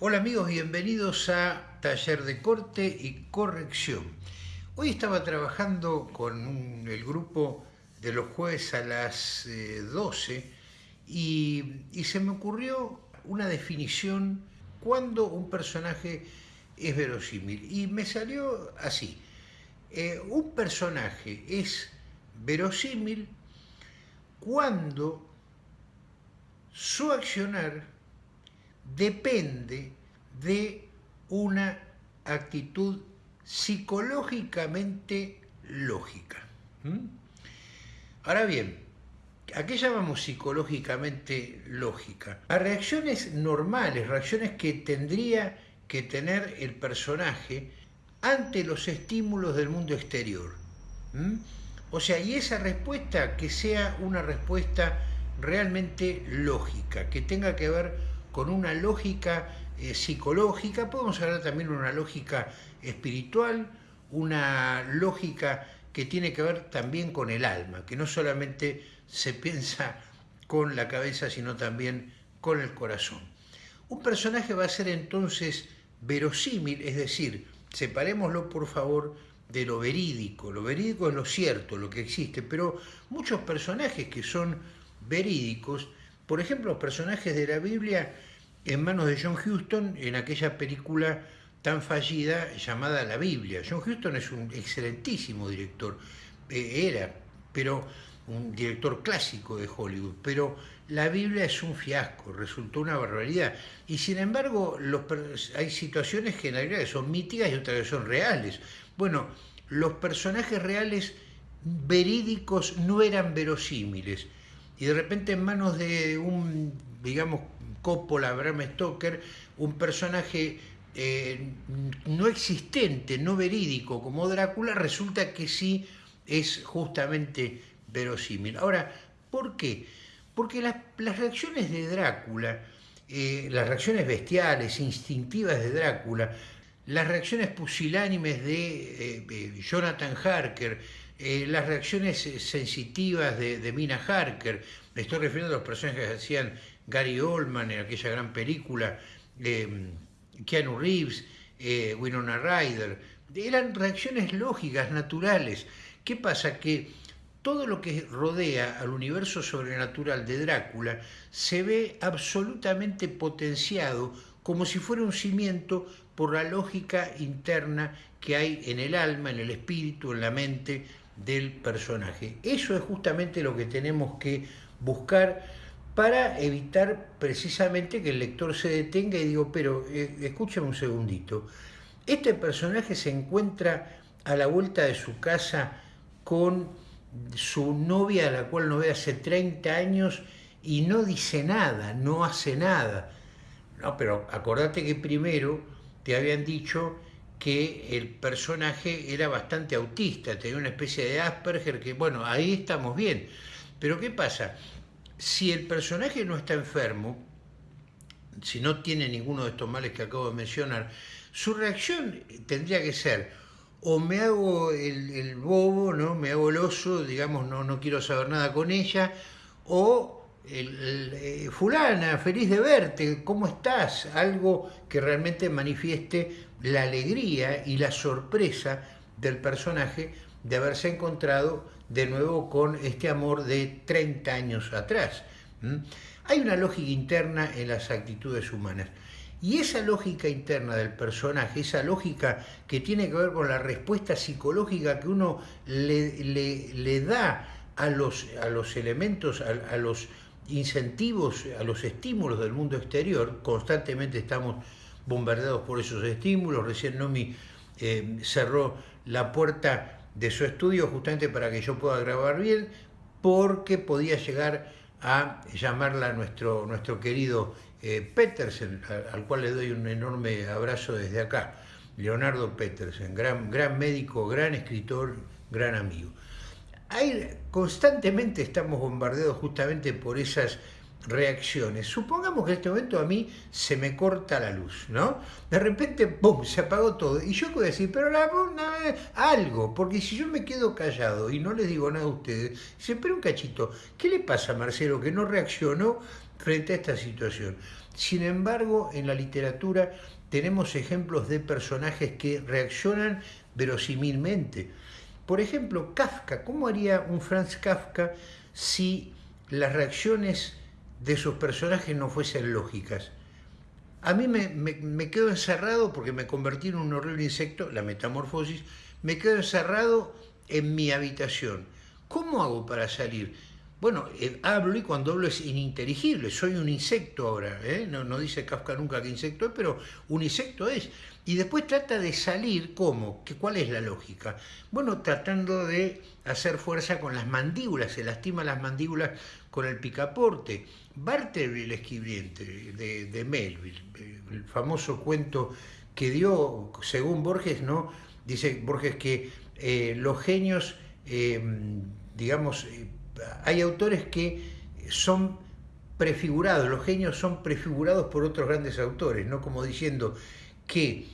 Hola amigos, bienvenidos a Taller de Corte y Corrección. Hoy estaba trabajando con el grupo de los jueves a las 12 eh, y, y, se me ocurrió una definición cuando un personaje es verosímil y me salió así. Eh, un personaje es verosímil cuando su accionar depende de una actitud psicológicamente lógica. Ahora bien, ¿a qué llamamos psicológicamente lógica? A reacciones normales, reacciones que tendría que tener el personaje ante los estímulos del mundo exterior. O sea, y esa respuesta que sea una respuesta realmente lógica, que tenga que ver con una lógica eh, psicológica, podemos hablar también de una lógica espiritual, una lógica que tiene que ver también con el alma, que no solamente se piensa con la cabeza, sino también con el corazón. Un personaje va a ser entonces verosímil, es decir, separémoslo por favor de lo verídico. Lo verídico es lo cierto, lo que existe, pero muchos personajes que son verídicos por ejemplo, los personajes de la Biblia en manos de John Huston en aquella película tan fallida llamada La Biblia. John Huston es un excelentísimo director, eh, era, pero un director clásico de Hollywood, pero la Biblia es un fiasco, resultó una barbaridad. Y sin embargo, hay situaciones que en Biblia son míticas y otras que son reales. Bueno, los personajes reales verídicos no eran verosímiles y de repente en manos de un, digamos, Coppola, Bram Stoker, un personaje eh, no existente, no verídico como Drácula, resulta que sí es justamente verosímil. Ahora, ¿por qué? Porque las, reacciones de Drácula, eh, las reacciones bestiales, instintivas de Drácula, las reacciones pusilánimes de eh, Jonathan Harker, eh, las reacciones eh, sensitivas de, Mina Harker, me estoy refiriendo a los personajes que hacían Gary Oldman en aquella gran película, eh, Keanu Reeves, Winona Ryder, eran reacciones lógicas, naturales. ¿Qué pasa? Que todo lo que rodea al universo sobrenatural de Drácula se ve absolutamente potenciado como si fuera un cimiento por la lógica interna que hay en el alma, en el espíritu, en la mente del personaje. Eso es justamente lo que tenemos que buscar para evitar precisamente que el lector se detenga y digo, pero eh, escúchame un segundito, este personaje se encuentra a la vuelta de su casa con su novia a la cual no ve hace 30 años y no dice nada, no hace nada. No, pero acordate que primero te habían dicho que el personaje era bastante autista, tenía una especie de Asperger, que bueno, ahí estamos bien. Pero ¿qué pasa? Si el personaje no está enfermo, si no tiene ninguno de estos males que acabo de mencionar, su reacción tendría que ser o me hago el, bobo, ¿no? me hago el oso, digamos, no, no quiero saber nada con ella, o el, eh, fulana, feliz de verte, ¿cómo estás? Algo que realmente manifieste la alegría y la sorpresa del personaje de haberse encontrado de nuevo con este amor de 30 años atrás. Hay una lógica interna en las actitudes humanas. Y esa lógica interna del personaje, esa lógica que tiene que ver con la respuesta psicológica que uno le, le, da a los, a los elementos, a los incentivos, a los estímulos del mundo exterior, constantemente estamos bombardeados por esos estímulos, recién Nomi eh, cerró la puerta de su estudio justamente para que yo pueda grabar bien, porque podía llegar a llamarla nuestro, nuestro querido eh, Petersen, al, cual le doy un enorme abrazo desde acá, Leonardo Petersen, gran, gran médico, gran escritor, gran amigo. Constantemente estamos bombardeados justamente por esas reacciones. Supongamos que en este momento a mí se me corta la luz, ¿no? De repente, ¡pum!, se apagó todo. Y yo voy a decir, pero la, algo, porque si yo me quedo callado y no les digo nada a ustedes, se pero un cachito, ¿qué le pasa a Marcelo que no reaccionó frente a esta situación? Sin embargo, en la literatura tenemos ejemplos de personajes que reaccionan verosímilmente. Por ejemplo, Kafka, ¿cómo haría un Franz Kafka si las reacciones de sus personajes no fuesen lógicas. A mí me, quedo encerrado porque me convertí en un horrible insecto, la metamorfosis, me quedo encerrado en mi habitación. ¿Cómo hago para salir? Bueno, eh, hablo y cuando hablo es ininteligible, soy un insecto ahora, ¿eh? no, no, dice Kafka nunca que insecto es, pero un insecto es. Y después trata de salir, ¿cómo? ¿Cuál es la lógica? Bueno, tratando de hacer fuerza con las mandíbulas, se lastima las mandíbulas con el picaporte. Bartleby, el escribiente de, Melville, el famoso cuento que dio, según Borges, ¿no? Dice Borges que eh, los genios, digamos, hay autores que son prefigurados, los genios son prefigurados por otros grandes autores, ¿no? Como diciendo que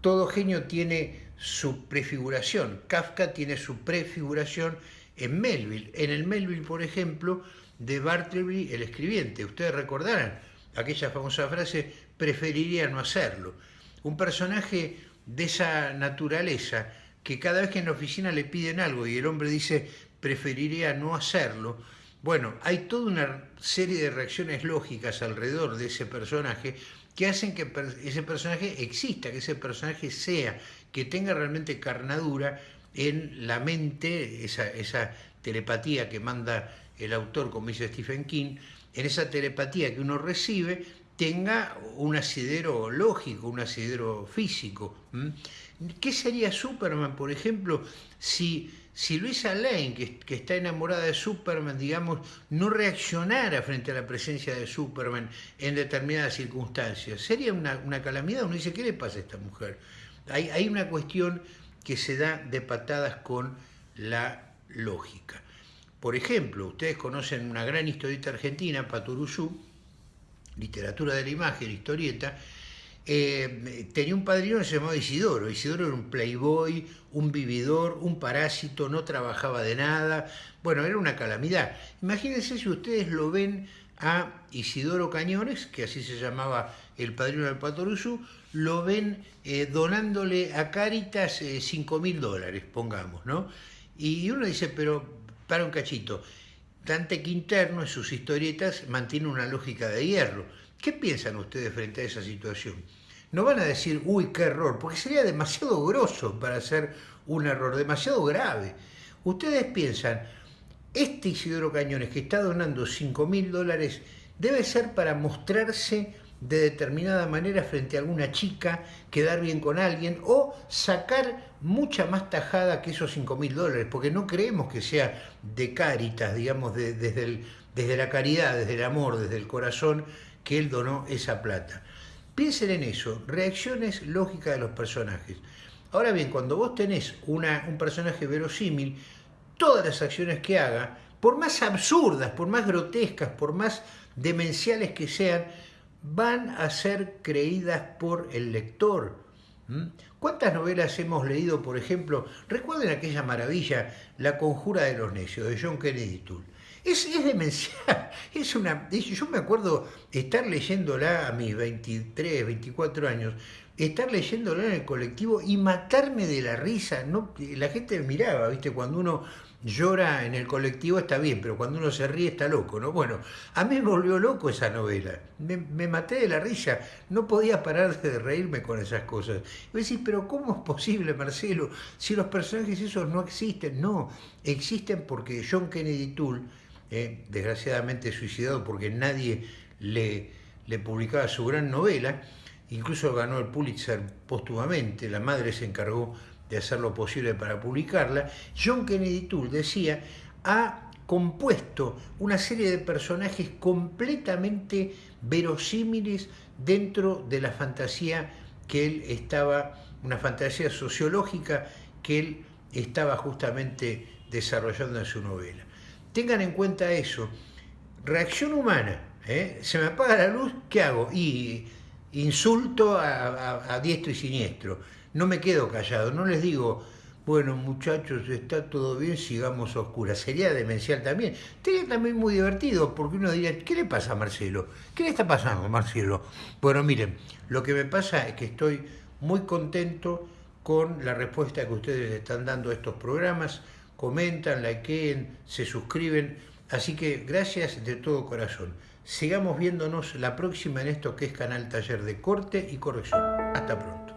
todo genio tiene su prefiguración. Kafka tiene su prefiguración en Melville. En el Melville, por ejemplo, de Bartleby, el escribiente. Ustedes recordarán aquella famosa frase, preferiría no hacerlo. Un personaje de esa naturaleza, que cada vez que en la oficina le piden algo y el hombre dice, preferiría no hacerlo, bueno, hay toda una serie de reacciones lógicas alrededor de ese personaje que hacen que ese personaje exista, que ese personaje sea, que tenga realmente carnadura en la mente, esa, telepatía que manda el autor, como dice Stephen King, en esa telepatía que uno recibe, tenga un asidero lógico, un asidero físico. ¿Qué sería Superman, por ejemplo, si, si Luisa Lane, que, está enamorada de Superman, digamos, no reaccionara frente a la presencia de Superman en determinadas circunstancias? Sería una, calamidad. Uno dice, ¿qué le pasa a esta mujer? Hay, hay una cuestión que se da de patadas con la lógica. Por ejemplo, ustedes conocen una gran historieta argentina, Paturuzú, literatura de la imagen, historieta, eh, tenía un padrino que se llamaba Isidoro. Isidoro era un playboy, un vividor, un parásito, no trabajaba de nada. Bueno, era una calamidad. Imagínense si ustedes lo ven a Isidoro Cañones, que así se llamaba el padrino del Patoruzú, lo ven eh, donándole a Caritas 5 eh, mil dólares, pongamos, ¿no? Y uno dice, pero para un cachito. Dante Quinterno en sus historietas mantiene una lógica de hierro. ¿Qué piensan ustedes frente a esa situación? No van a decir, uy, qué error, porque sería demasiado grosso para hacer un error, demasiado grave. Ustedes piensan, este Isidoro Cañones que está donando 5 mil dólares debe ser para mostrarse de determinada manera frente a alguna chica, quedar bien con alguien o sacar mucha más tajada que esos 5 mil dólares, porque no creemos que sea de caritas, digamos, desde, desde la caridad, desde el amor, desde el corazón, que él donó esa plata. Piensen en eso, reacciones lógicas de los personajes. Ahora bien, cuando vos tenés una, un personaje verosímil, todas las acciones que haga, por más absurdas, por más grotescas, por más demenciales que sean, van a ser creídas por el lector. ¿Cuántas novelas hemos leído, por ejemplo? Recuerden aquella maravilla, La conjura de los necios, de John Kennedy Toole. Es, es demencial, es una... Yo me acuerdo estar leyéndola a mis 23, 24 años, estar leyéndola en el colectivo y matarme de la risa. No, la gente miraba, ¿viste? Cuando uno llora en el colectivo está bien, pero cuando uno se ríe está loco, ¿no? Bueno, a mí me volvió loco esa novela, me, maté de la risa, no podía parar de reírme con esas cosas. Y vos decís, pero ¿cómo es posible, Marcelo, si los personajes esos no existen? No, existen porque John Kennedy Toole, eh, desgraciadamente suicidado porque nadie le, le publicaba su gran novela, incluso ganó el Pulitzer póstumamente, la madre se encargó de hacer lo posible para publicarla, John Kennedy Toole decía, ha compuesto una serie de personajes completamente verosímiles dentro de la fantasía que él estaba, una fantasía sociológica que él estaba justamente desarrollando en su novela. Tengan en cuenta eso, reacción humana, ¿eh? Se me apaga la luz, ¿qué hago? Insulto a, diestro y siniestro. No me quedo callado, no les digo, bueno muchachos, está todo bien, sigamos a oscuras. Sería demencial también. Sería también muy divertido, porque uno diría, ¿qué le pasa a Marcelo? ¿Qué le está pasando, Marcelo? Bueno, miren, lo que me pasa es que estoy muy contento con la respuesta que ustedes están dando a estos programas. Comentan, likeen, se suscriben. Así que gracias de todo corazón. Sigamos viéndonos la próxima en esto que es Canal Taller de Corte y Corrección. Hasta pronto.